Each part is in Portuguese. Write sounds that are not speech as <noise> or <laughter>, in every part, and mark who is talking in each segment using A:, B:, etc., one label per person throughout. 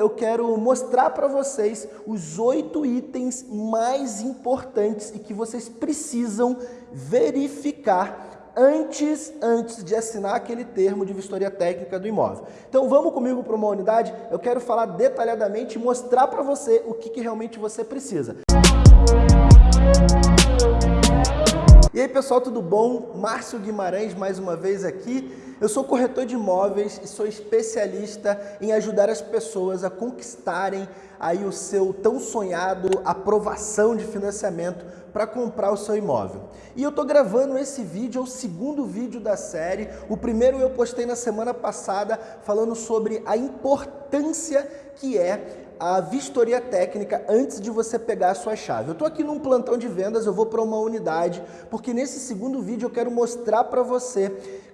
A: eu quero mostrar para vocês os oito itens mais importantes e que vocês precisam verificar antes, antes de assinar aquele termo de vistoria técnica do imóvel. Então vamos comigo para uma unidade, eu quero falar detalhadamente e mostrar para você o que, que realmente você precisa. E aí pessoal, tudo bom? Márcio Guimarães mais uma vez aqui. Eu sou corretor de imóveis e sou especialista em ajudar as pessoas a conquistarem aí o seu tão sonhado aprovação de financiamento para comprar o seu imóvel. E eu estou gravando esse vídeo, é o segundo vídeo da série. O primeiro eu postei na semana passada falando sobre a importância que é a vistoria técnica antes de você pegar a sua chave. Eu estou aqui num plantão de vendas, eu vou para uma unidade, porque nesse segundo vídeo eu quero mostrar para você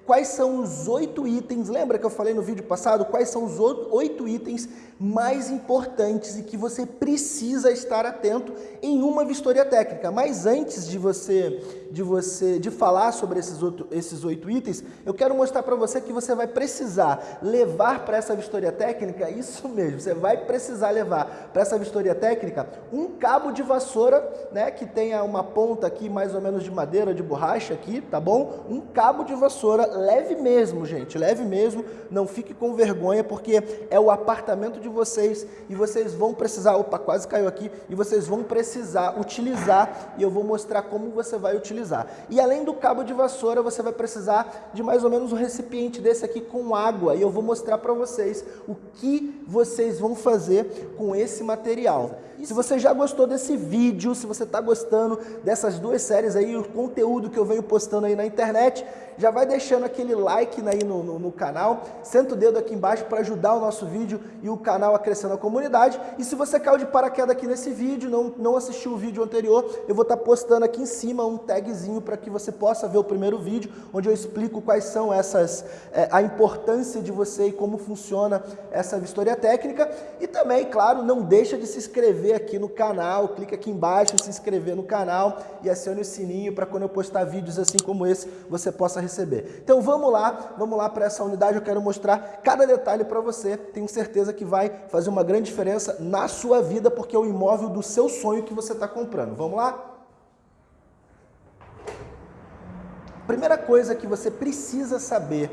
A: quais são os oito itens, lembra que eu falei no vídeo passado, quais são os oito itens mais importantes e que você precisa estar atento em uma vistoria técnica. Mas antes de você de você de falar sobre esses, outro, esses oito itens, eu quero mostrar para você que você vai precisar levar para essa vistoria técnica, <laughs> isso mesmo, você vai precisar levar para essa vistoria técnica um cabo de vassoura, né, que tenha uma ponta aqui mais ou menos de madeira, de borracha aqui, tá bom? Um cabo de vassoura leve mesmo, gente, leve mesmo, não fique com vergonha, porque é o apartamento de vocês e vocês vão precisar, opa, quase caiu aqui, e vocês vão precisar utilizar, e eu vou mostrar como você vai utilizar. E além do cabo de vassoura, você vai precisar de mais ou menos um recipiente desse aqui com água, e eu vou mostrar para vocês o que vocês vão fazer com esse material. Se você já gostou desse vídeo, se você está gostando dessas duas séries aí, o conteúdo que eu venho postando aí na internet, já vai deixando aquele like aí no, no, no canal, senta o dedo aqui embaixo para ajudar o nosso vídeo e o canal a crescer na comunidade. E se você caiu de paraquedas aqui nesse vídeo, não, não assistiu o vídeo anterior, eu vou estar tá postando aqui em cima um tagzinho para que você possa ver o primeiro vídeo, onde eu explico quais são essas, é, a importância de você e como funciona essa vistoria técnica. E também, claro, não deixa de se inscrever aqui no canal, clica aqui embaixo, se inscrever no canal e acione o sininho para quando eu postar vídeos assim como esse, você possa receber. Então vamos lá, vamos lá para essa unidade, eu quero mostrar cada detalhe para você, tenho certeza que vai fazer uma grande diferença na sua vida, porque é o imóvel do seu sonho que você está comprando. Vamos lá? Primeira coisa que você precisa saber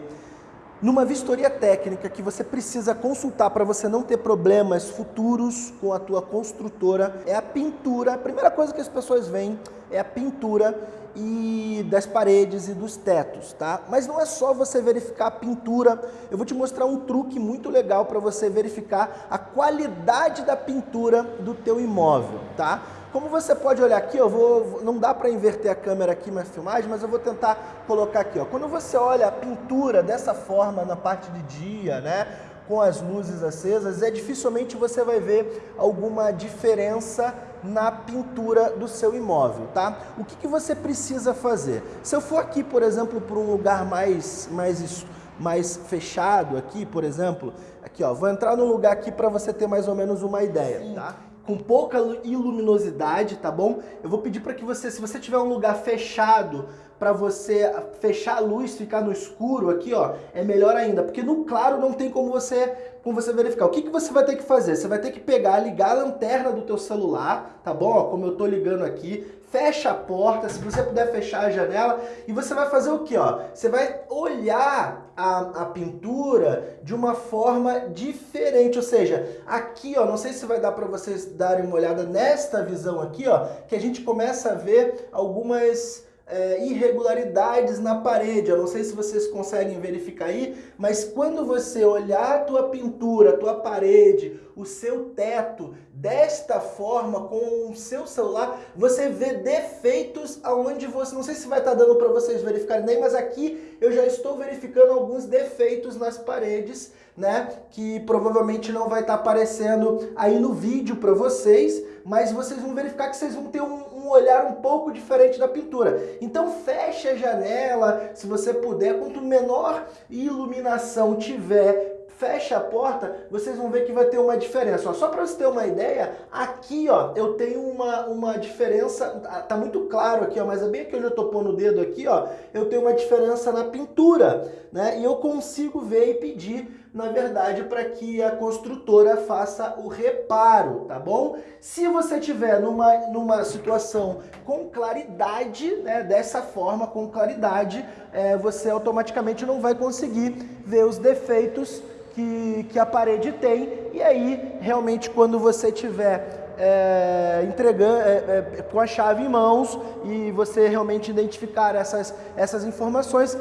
A: numa vistoria técnica que você precisa consultar para você não ter problemas futuros com a tua construtora é a pintura. A primeira coisa que as pessoas veem é a pintura e das paredes e dos tetos, tá? Mas não é só você verificar a pintura, eu vou te mostrar um truque muito legal para você verificar a qualidade da pintura do teu imóvel, tá? Como você pode olhar aqui, eu vou, não dá para inverter a câmera aqui na filmagem, mas eu vou tentar colocar aqui. Ó. Quando você olha a pintura dessa forma na parte de dia, né, com as luzes acesas, é dificilmente você vai ver alguma diferença na pintura do seu imóvel, tá? O que, que você precisa fazer? Se eu for aqui, por exemplo, para um lugar mais, mais, mais fechado aqui, por exemplo, aqui ó, vou entrar no lugar aqui para você ter mais ou menos uma ideia, tá? com pouca iluminosidade, tá bom? Eu vou pedir para que você, se você tiver um lugar fechado, para você fechar a luz, ficar no escuro aqui, ó, é melhor ainda, porque no claro não tem como você, como você verificar. O que, que você vai ter que fazer? Você vai ter que pegar, ligar a lanterna do teu celular, tá bom? Ó, como eu tô ligando aqui, fecha a porta, se você puder fechar a janela, e você vai fazer o que, ó? Você vai olhar a, a pintura de uma forma diferente, ou seja, aqui, ó, não sei se vai dar para vocês darem uma olhada nesta visão aqui, ó, que a gente começa a ver algumas é, irregularidades na parede. Eu não sei se vocês conseguem verificar aí, mas quando você olhar a tua pintura, a tua parede, o seu teto desta forma com o seu celular, você vê defeitos aonde você, não sei se vai estar dando para vocês verificarem nem, mas aqui eu já estou verificando alguns defeitos nas paredes, né, que provavelmente não vai estar aparecendo aí no vídeo para vocês, mas vocês vão verificar que vocês vão ter um, um olhar um pouco diferente da pintura. Então feche a janela, se você puder, quanto menor iluminação tiver, fecha a porta, vocês vão ver que vai ter uma diferença. Ó, só para você ter uma ideia, aqui ó, eu tenho uma, uma diferença, tá, tá muito claro aqui, ó, mas é bem onde eu tô pondo o dedo aqui, ó, eu tenho uma diferença na pintura, né? E eu consigo ver e pedir na verdade, para que a construtora faça o reparo, tá bom? Se você tiver numa, numa situação com claridade, né, dessa forma, com claridade, é, você automaticamente não vai conseguir ver os defeitos que, que a parede tem, e aí, realmente, quando você tiver é, entregando é, é, com a chave em mãos e você realmente identificar essas, essas informações,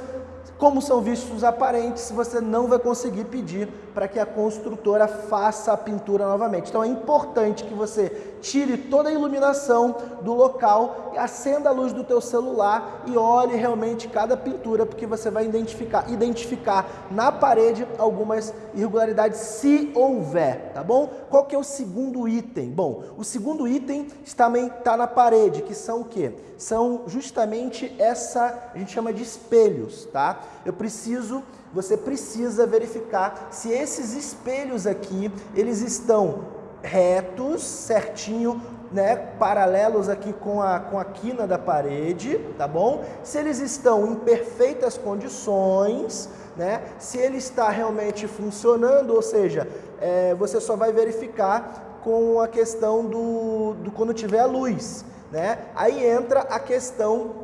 A: como são vistos aparentes, você não vai conseguir pedir para que a construtora faça a pintura novamente. Então é importante que você tire toda a iluminação do local e acenda a luz do teu celular e olhe realmente cada pintura, porque você vai identificar, identificar na parede algumas irregularidades, se houver, tá bom? Qual que é o segundo item? Bom, o segundo item também está na parede, que são o quê? São justamente essa, a gente chama de espelhos, tá? Eu preciso você precisa verificar se esses espelhos aqui, eles estão retos, certinho, né, paralelos aqui com a, com a quina da parede, tá bom? Se eles estão em perfeitas condições, né, se ele está realmente funcionando, ou seja, é, você só vai verificar com a questão do, do quando tiver a luz, né? Aí entra a questão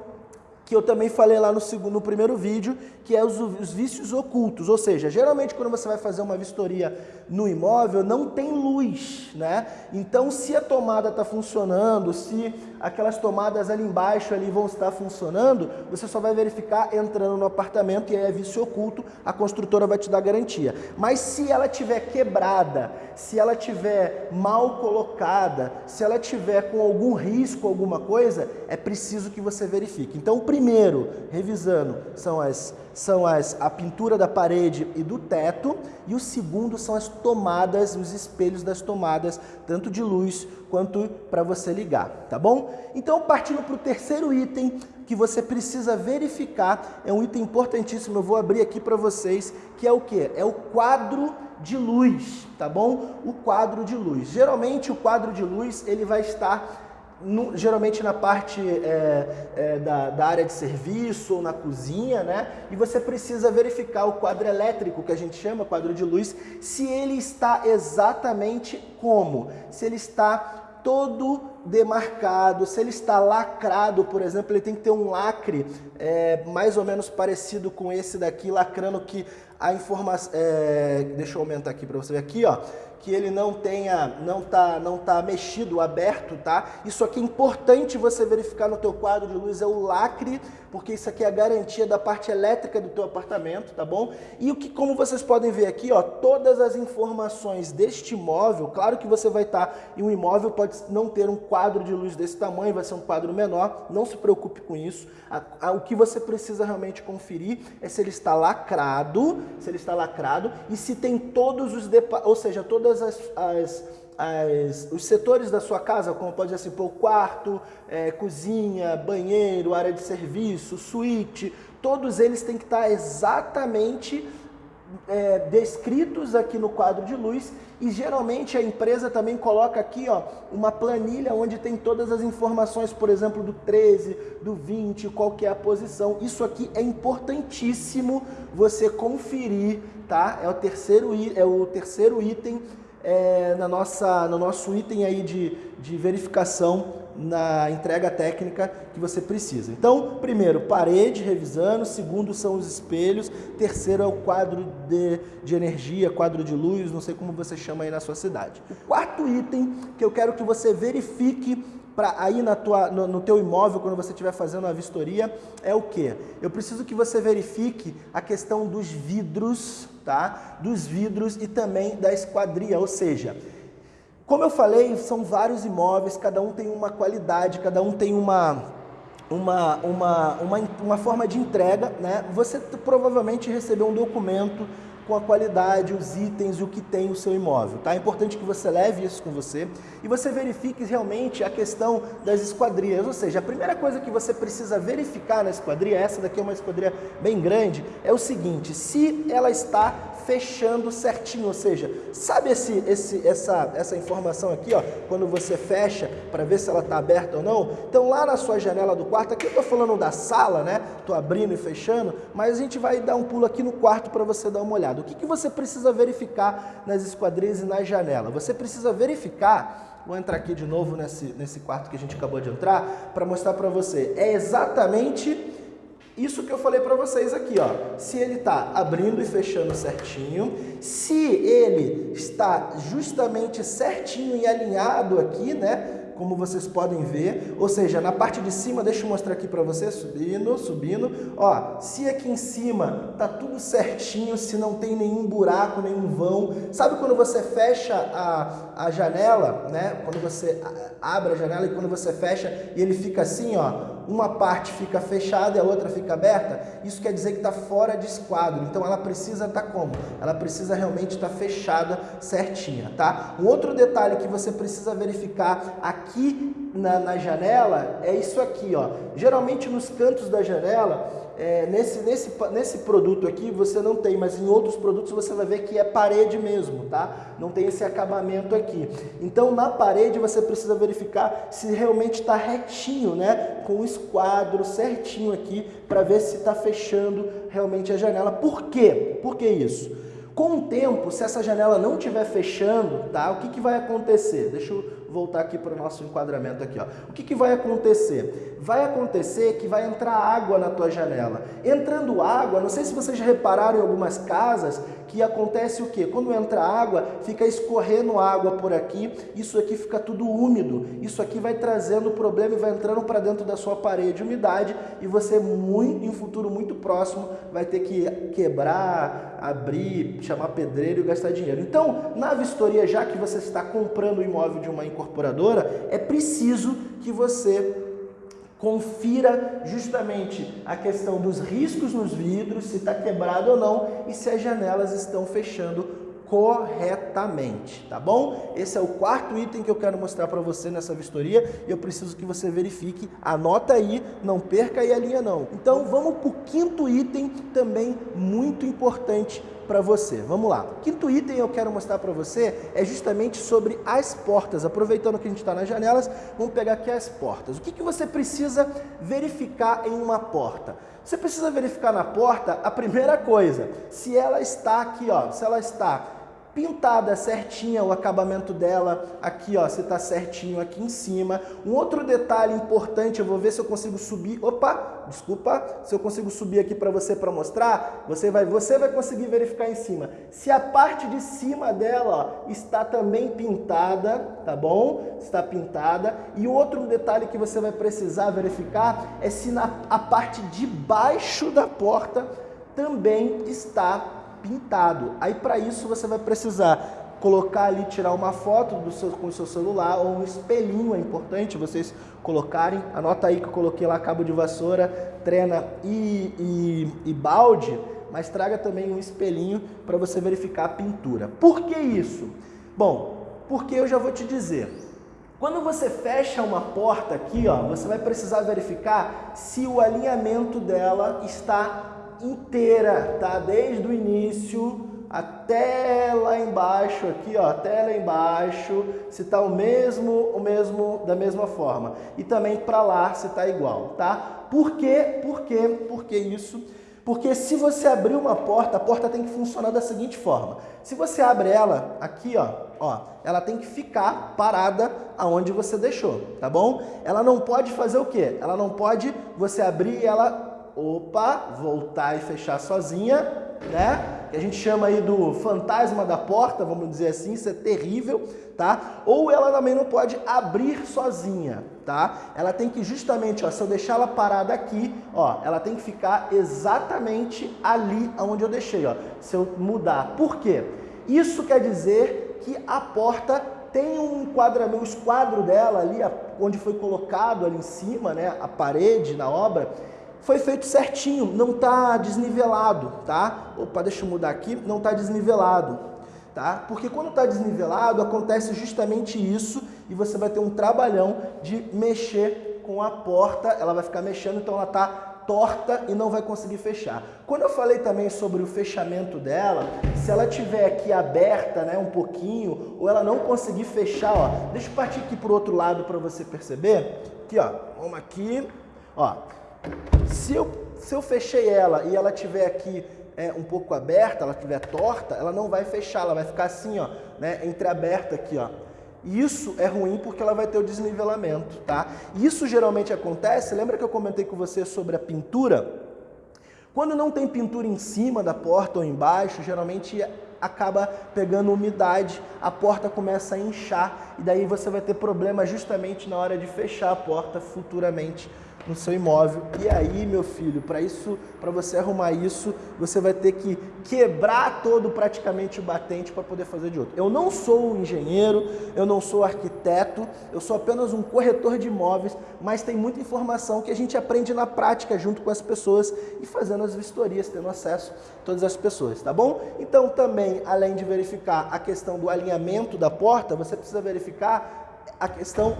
A: que eu também falei lá no, segundo, no primeiro vídeo, que é os, os, vícios ocultos. Ou seja, geralmente quando você vai fazer uma vistoria no imóvel, não tem luz, né? Então, se a tomada está funcionando, se aquelas tomadas ali embaixo ali vão estar funcionando, você só vai verificar entrando no apartamento e aí é vício oculto, a construtora vai te dar garantia. Mas se ela tiver quebrada, se ela tiver mal colocada, se ela tiver com algum risco, alguma coisa, é preciso que você verifique. Então, o primeiro, revisando, são as são as, a pintura da parede e do teto, e o segundo são as tomadas, os espelhos das tomadas, tanto de luz quanto para você ligar, tá bom? Então, partindo para o terceiro item que você precisa verificar, é um item importantíssimo, eu vou abrir aqui para vocês, que é o que? É o quadro de luz, tá bom? O quadro de luz. Geralmente o quadro de luz ele vai estar no, geralmente na parte é, é, da, da, área de serviço ou na cozinha, né? E você precisa verificar o quadro elétrico, que a gente chama quadro de luz, se ele está exatamente como? Se ele está todo demarcado, se ele está lacrado, por exemplo, ele tem que ter um lacre é, mais ou menos parecido com esse daqui, lacrando que a informação... É, deixa eu aumentar aqui para você ver aqui, ó que ele não tenha, não tá, não tá mexido, aberto, tá? Isso aqui é importante você verificar no teu quadro de luz, é o lacre, porque isso aqui é a garantia da parte elétrica do teu apartamento, tá bom? E o que, como vocês podem ver aqui, ó, todas as informações deste imóvel, claro que você vai estar tá, em um imóvel, pode não ter um quadro de luz desse tamanho, vai ser um quadro menor, não se preocupe com isso. A, a, o que você precisa realmente conferir é se ele está lacrado, se ele está lacrado e se tem todos os, ou seja, todas as, as, as, os setores da sua casa, como pode ser assim, quarto, é, cozinha, banheiro, área de serviço, suíte, todos eles têm que estar exatamente é, descritos aqui no quadro de luz e geralmente a empresa também coloca aqui ó, uma planilha onde tem todas as informações, por exemplo, do 13, do 20, qual que é a posição. Isso aqui é importantíssimo você conferir, tá? É o terceiro, é o terceiro item é, na nossa, no nosso item aí de, de verificação na entrega técnica que você precisa. Então, primeiro, parede revisando, segundo são os espelhos, terceiro é o quadro de, de energia, quadro de luz, não sei como você chama aí na sua cidade. O quarto item que eu quero que você verifique para aí na tua, no, no, teu imóvel, quando você estiver fazendo a vistoria, é o que? Eu preciso que você verifique a questão dos vidros, tá? Dos vidros e também da esquadria, ou seja, como eu falei, são vários imóveis, cada um tem uma qualidade, cada um tem uma, uma, uma, uma, uma forma de entrega, né? Você provavelmente recebeu um documento com a qualidade, os itens o que tem o seu imóvel. Tá? É importante que você leve isso com você e você verifique realmente a questão das esquadrias. Ou seja, a primeira coisa que você precisa verificar na esquadria, essa daqui é uma esquadria bem grande, é o seguinte, se ela está fechando certinho, ou seja, sabe esse, esse, essa, essa informação aqui, ó, quando você fecha para ver se ela está aberta ou não? Então lá na sua janela do quarto, aqui eu estou falando da sala, né? Estou abrindo e fechando, mas a gente vai dar um pulo aqui no quarto para você dar uma olhada. O que, que você precisa verificar nas esquadrias e na janela? Você precisa verificar Vou entrar aqui de novo nesse, nesse quarto que a gente acabou de entrar para mostrar para você. É exatamente isso que eu falei para vocês aqui, ó. Se ele está abrindo e fechando certinho, se ele está justamente certinho e alinhado aqui, né? como vocês podem ver, ou seja, na parte de cima, deixa eu mostrar aqui para você, subindo, subindo, ó, se aqui em cima tá tudo certinho, se não tem nenhum buraco, nenhum vão, sabe quando você fecha a, a janela, né, quando você abre a janela e quando você fecha e ele fica assim, ó, uma parte fica fechada e a outra fica aberta, isso quer dizer que está fora de esquadro. Então ela precisa estar tá como? Ela precisa realmente estar tá fechada certinha, tá? Um outro detalhe que você precisa verificar aqui na, na janela é isso aqui, ó. Geralmente nos cantos da janela é, nesse, nesse, nesse produto aqui você não tem, mas em outros produtos você vai ver que é parede mesmo, tá? Não tem esse acabamento aqui. Então na parede você precisa verificar se realmente está retinho, né? Com o esquadro certinho aqui para ver se está fechando realmente a janela. Por quê? Por que isso? Com o tempo, se essa janela não estiver fechando, tá? O que, que vai acontecer? Deixa eu voltar aqui para o nosso enquadramento aqui, ó. O que, que vai acontecer? Vai acontecer que vai entrar água na tua janela. Entrando água, não sei se vocês já repararam em algumas casas que acontece o quê? Quando entra água, fica escorrendo água por aqui, isso aqui fica tudo úmido. Isso aqui vai trazendo problema e vai entrando para dentro da sua parede umidade e você muito em futuro muito próximo vai ter que quebrar, abrir, chamar pedreiro e gastar dinheiro. Então, na vistoria, já que você está comprando o imóvel de uma incorporadora, é preciso que você confira justamente a questão dos riscos nos vidros, se está quebrado ou não e se as janelas estão fechando corretamente, tá bom? Esse é o quarto item que eu quero mostrar para você nessa vistoria e eu preciso que você verifique, anota aí, não perca aí a linha não. Então vamos para o quinto item também muito importante para você. Vamos lá. Quinto item eu quero mostrar para você é justamente sobre as portas. Aproveitando que a gente está nas janelas, vamos pegar aqui as portas. O que, que você precisa verificar em uma porta? Você precisa verificar na porta a primeira coisa, se ela está aqui, ó, se ela está pintada certinha o acabamento dela aqui, ó, se tá certinho aqui em cima. Um outro detalhe importante, eu vou ver se eu consigo subir. Opa, desculpa, se eu consigo subir aqui para você para mostrar, você vai, você vai conseguir verificar em cima. Se a parte de cima dela ó, está também pintada, tá bom? Está pintada. E outro detalhe que você vai precisar verificar é se na a parte de baixo da porta também está pintado. Aí para isso você vai precisar colocar ali, tirar uma foto do seu, com o seu celular ou um espelhinho, é importante vocês colocarem. Anota aí que eu coloquei lá cabo de vassoura, trena e, e, e balde, mas traga também um espelhinho para você verificar a pintura. Por que isso? Bom, porque eu já vou te dizer. Quando você fecha uma porta aqui, ó, você vai precisar verificar se o alinhamento dela está inteira, tá? Desde o início até lá embaixo aqui, ó, até lá embaixo, se tá o mesmo, o mesmo da mesma forma. E também para lá se tá igual, tá? Por quê? Por quê? Por que isso? Porque se você abrir uma porta, a porta tem que funcionar da seguinte forma. Se você abre ela aqui, ó, ó, ela tem que ficar parada aonde você deixou, tá bom? Ela não pode fazer o quê? Ela não pode você abrir e ela opa, voltar e fechar sozinha, né? Que a gente chama aí do fantasma da porta, vamos dizer assim, isso é terrível, tá? Ou ela também não pode abrir sozinha, tá? Ela tem que justamente, ó, se eu deixar ela parada aqui, ó, ela tem que ficar exatamente ali onde eu deixei, ó. Se eu mudar, por quê? Isso quer dizer que a porta tem um enquadramento, o esquadro dela ali, onde foi colocado ali em cima, né, a parede na obra, foi feito certinho, não está desnivelado, tá? Opa, deixa eu mudar aqui, não está desnivelado, tá? Porque quando está desnivelado, acontece justamente isso e você vai ter um trabalhão de mexer com a porta, ela vai ficar mexendo, então ela está torta e não vai conseguir fechar. Quando eu falei também sobre o fechamento dela, se ela tiver aqui aberta, né, um pouquinho, ou ela não conseguir fechar, ó, deixa eu partir aqui pro outro lado para você perceber. Aqui, ó, vamos aqui, ó. Se eu, se eu fechei ela e ela tiver aqui é, um pouco aberta, ela estiver torta, ela não vai fechar, ela vai ficar assim, ó, né, entreaberta aqui, ó. Isso é ruim porque ela vai ter o desnivelamento, tá? Isso geralmente acontece, lembra que eu comentei com você sobre a pintura? Quando não tem pintura em cima da porta ou embaixo, geralmente acaba pegando umidade, a porta começa a inchar e daí você vai ter problema justamente na hora de fechar a porta futuramente no seu imóvel. E aí, meu filho, para isso, para você arrumar isso, você vai ter que quebrar todo praticamente o batente para poder fazer de outro. Eu não sou engenheiro, eu não sou arquiteto, eu sou apenas um corretor de imóveis, mas tem muita informação que a gente aprende na prática junto com as pessoas e fazendo as vistorias, tendo acesso a todas as pessoas, tá bom? Então, também, além de verificar a questão do alinhamento da porta, você precisa verificar a questão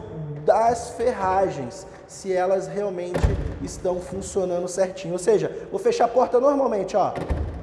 A: das ferragens, se elas realmente estão funcionando certinho. Ou seja, vou fechar a porta normalmente, ó.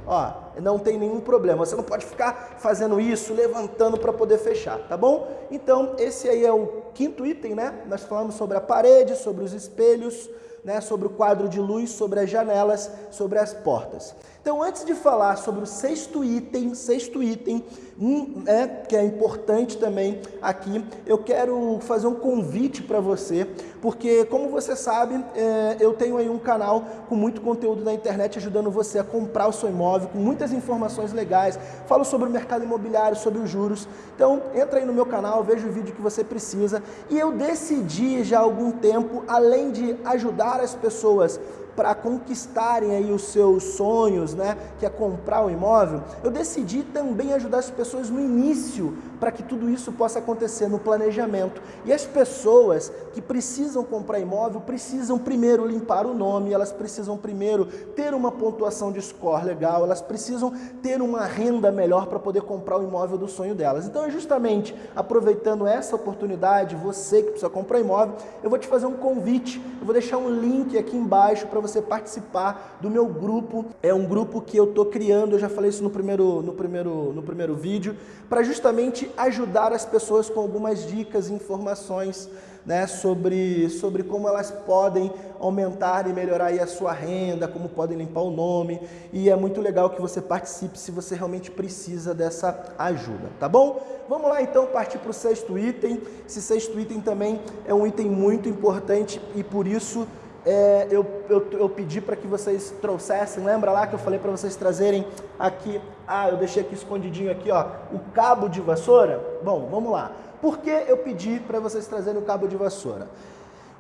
A: Ó, não tem nenhum problema. Você não pode ficar fazendo isso, levantando para poder fechar, tá bom? Então, esse aí é o quinto item, né? Nós falamos sobre a parede, sobre os espelhos, né? sobre o quadro de luz, sobre as janelas, sobre as portas. Então, antes de falar sobre o sexto item, sexto item, um, é, que é importante também aqui, eu quero fazer um convite para você, porque como você sabe, é, eu tenho aí um canal com muito conteúdo na internet ajudando você a comprar o seu imóvel, com muitas informações legais, falo sobre o mercado imobiliário, sobre os juros. Então, entra aí no meu canal, veja o vídeo que você precisa. E eu decidi já há algum tempo, além de ajudar as pessoas para conquistarem aí os seus sonhos, né, que é comprar o um imóvel, eu decidi também ajudar as pessoas no início para que tudo isso possa acontecer no planejamento. E as pessoas que precisam comprar imóvel precisam primeiro limpar o nome, elas precisam primeiro ter uma pontuação de score legal, elas precisam ter uma renda melhor para poder comprar o imóvel do sonho delas. Então é justamente aproveitando essa oportunidade, você que precisa comprar imóvel, eu vou te fazer um convite, eu vou deixar um link aqui embaixo para você participar do meu grupo. É um grupo que eu estou criando, eu já falei isso no primeiro, no primeiro, no primeiro vídeo, para justamente ajudar as pessoas com algumas dicas e informações né, sobre, sobre como elas podem aumentar e melhorar a sua renda, como podem limpar o nome. E é muito legal que você participe se você realmente precisa dessa ajuda, tá bom? Vamos lá então partir para o sexto item. Esse sexto item também é um item muito importante e por isso é, eu, eu, eu, pedi para que vocês trouxessem, lembra lá que eu falei para vocês trazerem aqui, ah, eu deixei aqui escondidinho aqui, ó, o cabo de vassoura? Bom, vamos lá. Por que eu pedi para vocês trazerem o cabo de vassoura?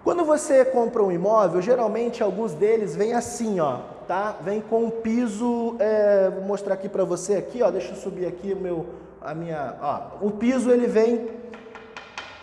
A: Quando você compra um imóvel, geralmente alguns deles vêm assim, ó, tá? Vem com um piso, é, vou mostrar aqui para você aqui, ó, deixa eu subir aqui o meu, a minha, ó, o piso ele vem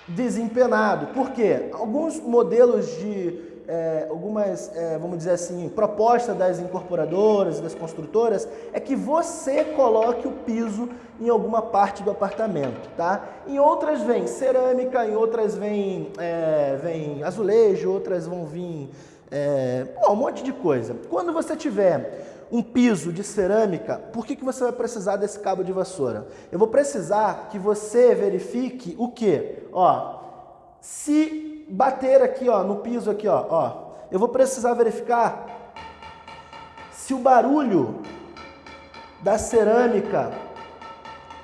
A: desempenado. Por quê? Alguns modelos de é, algumas, é, vamos dizer assim, propostas das incorporadoras e das construtoras é que você coloque o piso em alguma parte do apartamento, tá? Em outras vem cerâmica, em outras vem, é, vem azulejo, outras vão vir é, bom, um monte de coisa. Quando você tiver um piso de cerâmica, por que, que você vai precisar desse cabo de vassoura? Eu vou precisar que você verifique o que? Ó, se bater aqui, ó, no piso aqui, ó, ó, eu vou precisar verificar se o barulho da cerâmica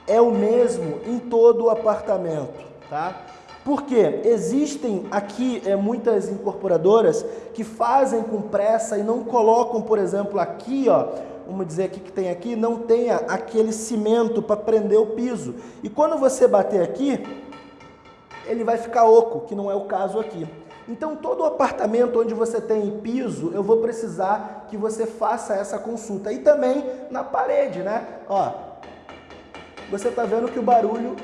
A: é o mesmo em todo o apartamento, tá? Porque existem aqui é, muitas incorporadoras que fazem com pressa e não colocam, por exemplo, aqui, ó, vamos dizer aqui que tem aqui, não tenha aquele cimento para prender o piso. E quando você bater aqui, ele vai ficar oco, que não é o caso aqui. Então, todo apartamento onde você tem piso, eu vou precisar que você faça essa consulta. E também na parede, né? Ó, você está vendo que o barulho,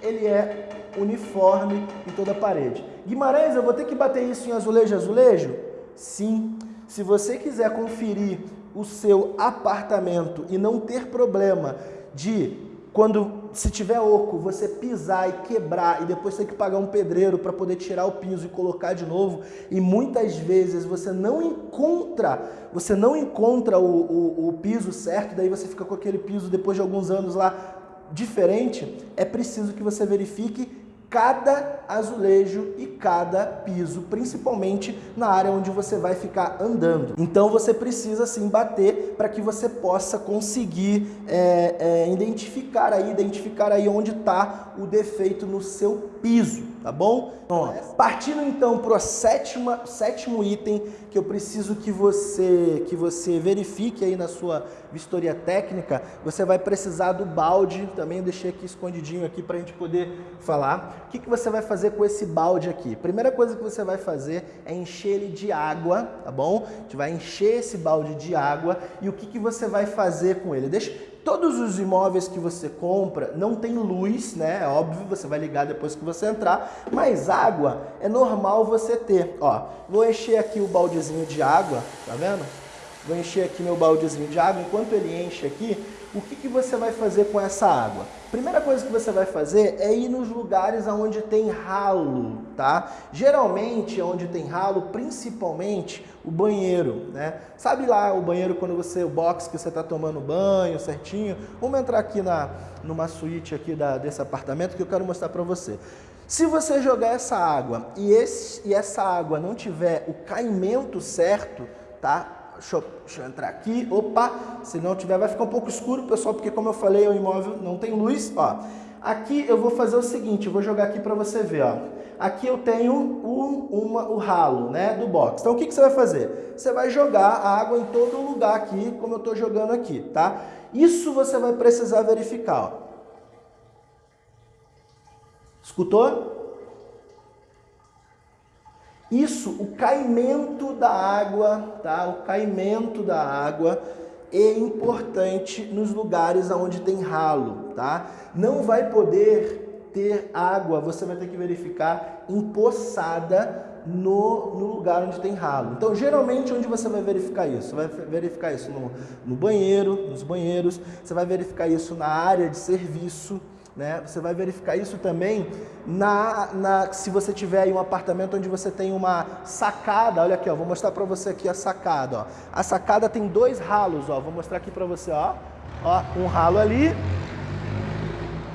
A: ele é uniforme em toda a parede. Guimarães, eu vou ter que bater isso em azulejo azulejo? Sim. Se você quiser conferir o seu apartamento e não ter problema de quando se tiver oco, você pisar e quebrar e depois ter que pagar um pedreiro para poder tirar o piso e colocar de novo, e muitas vezes você não encontra, você não encontra o, o, o piso certo, daí você fica com aquele piso depois de alguns anos lá diferente, é preciso que você verifique cada azulejo e cada piso, principalmente na área onde você vai ficar andando. Então você precisa sim bater para que você possa conseguir é, é, identificar aí, identificar aí onde está o defeito no seu piso tá bom? Então, partindo então para o sétimo item que eu preciso que você, que você verifique aí na sua vistoria técnica, você vai precisar do balde, também deixei aqui escondidinho aqui para a gente poder falar. O que, que você vai fazer com esse balde aqui? Primeira coisa que você vai fazer é encher ele de água, tá bom? A gente vai encher esse balde de água e o que, que você vai fazer com ele? Deixa, Todos os imóveis que você compra não tem luz, né? É óbvio, você vai ligar depois que você entrar, mas água é normal você ter. Ó, vou encher aqui o baldezinho de água, tá vendo? Vou encher aqui meu baldezinho de água. Enquanto ele enche aqui, o que, que você vai fazer com essa água? Primeira coisa que você vai fazer é ir nos lugares onde tem ralo, tá? Geralmente, onde tem ralo, principalmente o banheiro, né? Sabe lá o banheiro quando você, o box que você está tomando banho certinho? Vamos entrar aqui na, numa suíte aqui da, desse apartamento que eu quero mostrar para você. Se você jogar essa água e, esse, e essa água não tiver o caimento certo, tá? Deixa eu, deixa eu, entrar aqui. Opa, se não tiver vai ficar um pouco escuro, pessoal, porque como eu falei, o imóvel não tem luz. Ó, aqui eu vou fazer o seguinte, eu vou jogar aqui para você ver. Ó. Aqui eu tenho um, uma, o ralo né, do box. Então o que, que você vai fazer? Você vai jogar a água em todo lugar aqui, como eu estou jogando aqui. tá? Isso você vai precisar verificar. Ó. Escutou? Isso, o caimento da água, tá? O caimento da água é importante nos lugares onde tem ralo, tá? Não vai poder ter água, você vai ter que verificar empoçada no, no lugar onde tem ralo. Então, geralmente, onde você vai verificar isso? Você vai verificar isso no, no banheiro, nos banheiros, você vai verificar isso na área de serviço, né? Você vai verificar isso também na, na, se você tiver aí um apartamento onde você tem uma sacada. Olha aqui, ó, vou mostrar para você aqui a sacada. Ó. A sacada tem dois ralos. Ó, vou mostrar aqui para você. Ó. Ó, um ralo ali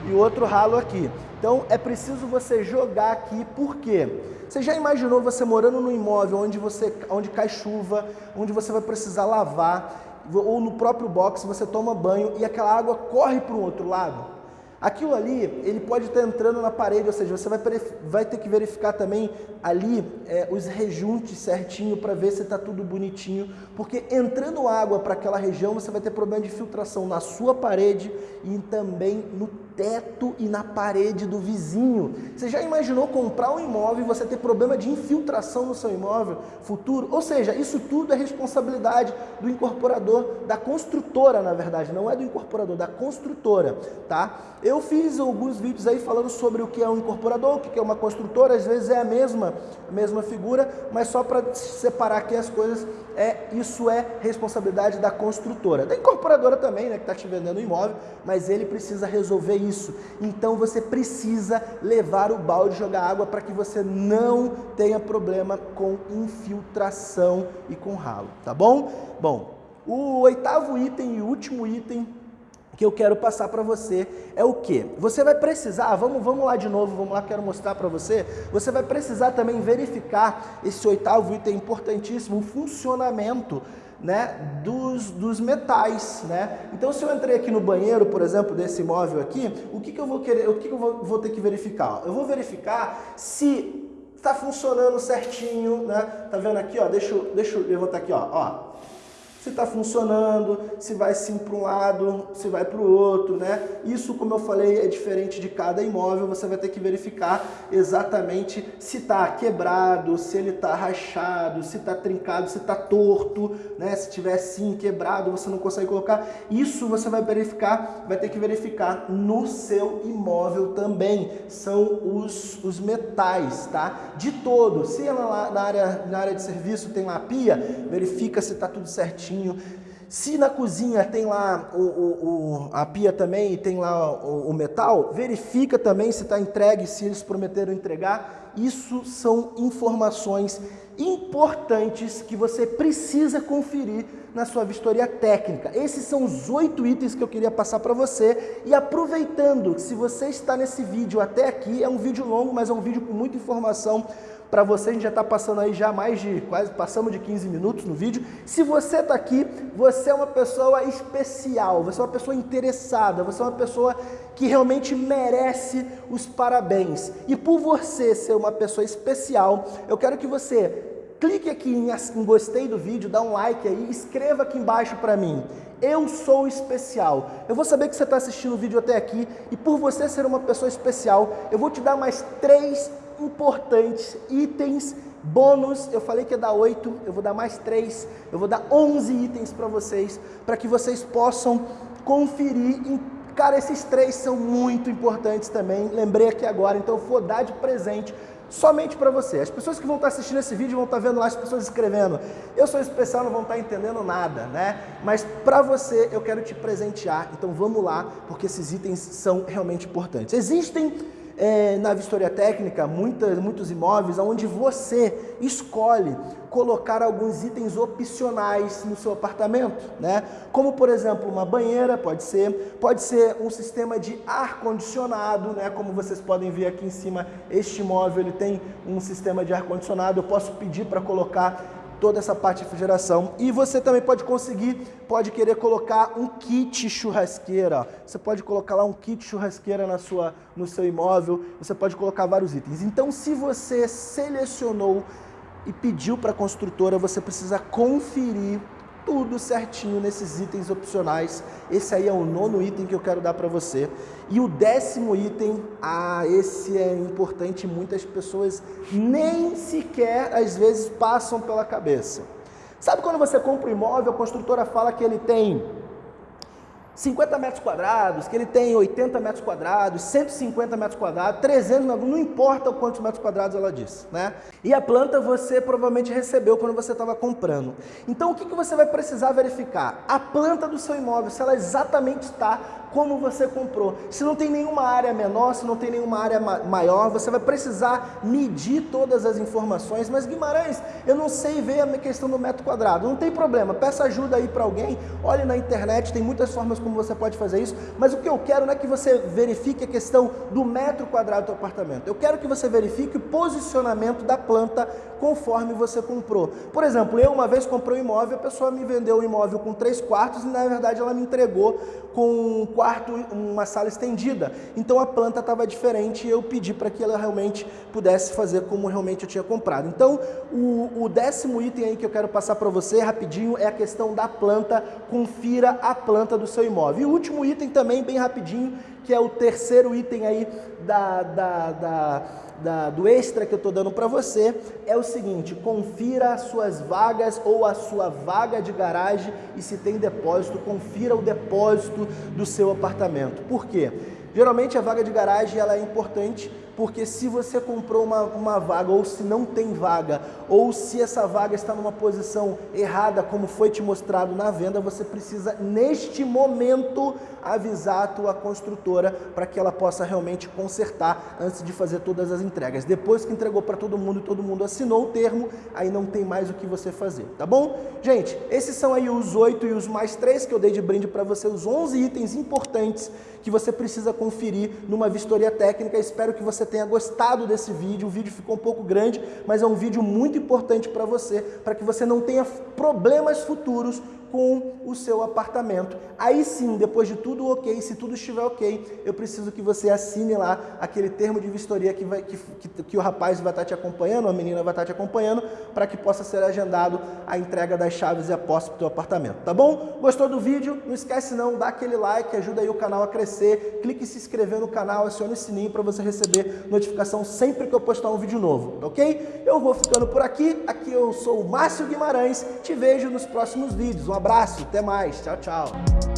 A: e outro ralo aqui. Então é preciso você jogar aqui, por quê? Você já imaginou você morando num imóvel onde, você, onde cai chuva, onde você vai precisar lavar, ou no próprio box você toma banho e aquela água corre para o outro lado? Aquilo ali, ele pode estar entrando na parede, ou seja, você vai, vai ter que verificar também ali é, os rejuntes certinho para ver se está tudo bonitinho, porque entrando água para aquela região, você vai ter problema de filtração na sua parede e também no teto e na parede do vizinho. Você já imaginou comprar um imóvel e você ter problema de infiltração no seu imóvel futuro? Ou seja, isso tudo é responsabilidade do incorporador, da construtora, na verdade, não é do incorporador, da construtora, tá? Eu fiz alguns vídeos aí falando sobre o que é um incorporador, o que é uma construtora, às vezes é a mesma, a mesma figura, mas só para separar aqui as coisas, é, isso é responsabilidade da construtora. Da incorporadora também, né, que está te vendendo o imóvel, mas ele precisa resolver isso. Então você precisa levar o balde jogar água para que você não tenha problema com infiltração e com ralo, tá bom? Bom, o oitavo item e último item que eu quero passar para você é o que? Você vai precisar, vamos, vamos lá de novo, vamos lá, quero mostrar para você. Você vai precisar também verificar esse oitavo item importantíssimo, o funcionamento né, dos, dos metais, né? Então, se eu entrei aqui no banheiro, por exemplo, desse imóvel aqui, o que, que eu vou querer, o que, que eu vou, vou ter que verificar? Eu vou verificar se está funcionando certinho, né? Tá vendo aqui, ó? Deixa, eu, deixa eu levantar aqui, ó. ó se está funcionando, se vai sim para um lado, se vai para o outro, né? Isso, como eu falei, é diferente de cada imóvel, você vai ter que verificar exatamente se está quebrado, se ele está rachado, se está trincado, se está torto, né? Se tiver sim quebrado, você não consegue colocar. Isso você vai verificar, vai ter que verificar no seu imóvel também. São os, os metais, tá? De todo. Se ela lá na área, na área de serviço tem uma pia, verifica se está tudo certinho certinho. Se na cozinha tem lá o, o, o a pia também e tem lá o, o metal, verifica também se está entregue, se eles prometeram entregar. Isso são informações importantes que você precisa conferir na sua vistoria técnica. Esses são os oito itens que eu queria passar para você. E aproveitando, se você está nesse vídeo até aqui, é um vídeo longo, mas é um vídeo com muita informação para você. A gente já está passando aí já mais de, quase passamos de 15 minutos no vídeo. Se você está aqui, você é uma pessoa especial, você é uma pessoa interessada, você é uma pessoa que realmente merece os parabéns. E por você ser uma pessoa especial, eu quero que você clique aqui em, em gostei do vídeo, dá um like aí, escreva aqui embaixo para mim. Eu sou especial. Eu vou saber que você está assistindo o vídeo até aqui e por você ser uma pessoa especial, eu vou te dar mais três importantes itens bônus. Eu falei que ia dar oito, eu vou dar mais três, eu vou dar onze itens para vocês, para que vocês possam conferir Cara, esses três são muito importantes também. Lembrei aqui agora, então eu vou dar de presente somente para você. As pessoas que vão estar assistindo esse vídeo vão estar vendo lá as pessoas escrevendo. Eu sou especial, não vão estar entendendo nada, né? Mas para você eu quero te presentear. Então vamos lá, porque esses itens são realmente importantes. Existem é, na vistoria técnica muitas, muitos imóveis onde você escolhe colocar alguns itens opcionais no seu apartamento, né? Como por exemplo uma banheira, pode ser, pode ser um sistema de ar condicionado, né? Como vocês podem ver aqui em cima, este imóvel ele tem um sistema de ar condicionado. Eu posso pedir para colocar toda essa parte de refrigeração. E você também pode conseguir, pode querer colocar um kit churrasqueira. Você pode colocar lá um kit churrasqueira na sua, no seu imóvel, você pode colocar vários itens. Então, se você selecionou e pediu para a construtora, você precisa conferir tudo certinho nesses itens opcionais. Esse aí é o nono item que eu quero dar para você. E o décimo item, ah, esse é importante, muitas pessoas nem sequer às vezes passam pela cabeça. Sabe quando você compra um imóvel, a construtora fala que ele tem 50 metros quadrados, que ele tem 80 metros quadrados, 150 metros quadrados, 300, não importa quantos metros quadrados ela disse, né? E a planta você provavelmente recebeu quando você estava comprando. Então o que, que você vai precisar verificar? A planta do seu imóvel, se ela exatamente está como você comprou. Se não tem nenhuma área menor, se não tem nenhuma área ma maior, você vai precisar medir todas as informações. Mas Guimarães, eu não sei ver a questão do metro quadrado. Não tem problema, peça ajuda aí para alguém, olhe na internet, tem muitas formas como você pode fazer isso. Mas o que eu quero não é que você verifique a questão do metro quadrado do apartamento. Eu quero que você verifique o posicionamento da planta conforme você comprou. Por exemplo, eu uma vez comprei um imóvel, a pessoa me vendeu um imóvel com três quartos e na verdade ela me entregou com um quarto, uma sala estendida. Então a planta estava diferente e eu pedi para que ela realmente pudesse fazer como realmente eu tinha comprado. Então o, o décimo item aí que eu quero passar para você rapidinho é a questão da planta. Confira a planta do seu imóvel. E o último item também, bem rapidinho, que é o terceiro item aí da, da, da da, do extra que eu estou dando para você é o seguinte, confira as suas vagas ou a sua vaga de garagem e se tem depósito, confira o depósito do seu apartamento. Por quê? Geralmente a vaga de garagem ela é importante porque se você comprou uma, uma vaga ou se não tem vaga ou se essa vaga está numa posição errada como foi te mostrado na venda, você precisa neste momento avisar a tua construtora para que ela possa realmente consertar antes de fazer todas as entregas. Depois que entregou para todo mundo e todo mundo assinou o termo, aí não tem mais o que você fazer, tá bom? Gente, esses são aí os oito e os mais três que eu dei de brinde para você, os 11 itens importantes que você precisa conferir numa vistoria técnica. Espero que você tenha gostado desse vídeo. O vídeo ficou um pouco grande, mas é um vídeo muito importante para você, para que você não tenha problemas futuros com o seu apartamento. Aí sim, depois de tudo ok, se tudo estiver ok, eu preciso que você assine lá aquele termo de vistoria que, vai, que, que, que o rapaz vai estar te acompanhando, a menina vai estar te acompanhando, para que possa ser agendado a entrega das chaves e a posse para o teu apartamento, tá bom? Gostou do vídeo? Não esquece não, dá aquele like, ajuda aí o canal a crescer, clique em se inscrever no canal, acione o sininho para você receber notificação sempre que eu postar um vídeo novo, ok? Eu vou ficando por aqui, aqui eu sou o Márcio Guimarães, te vejo nos próximos vídeos. Um abraço, até mais, tchau, tchau.